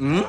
응?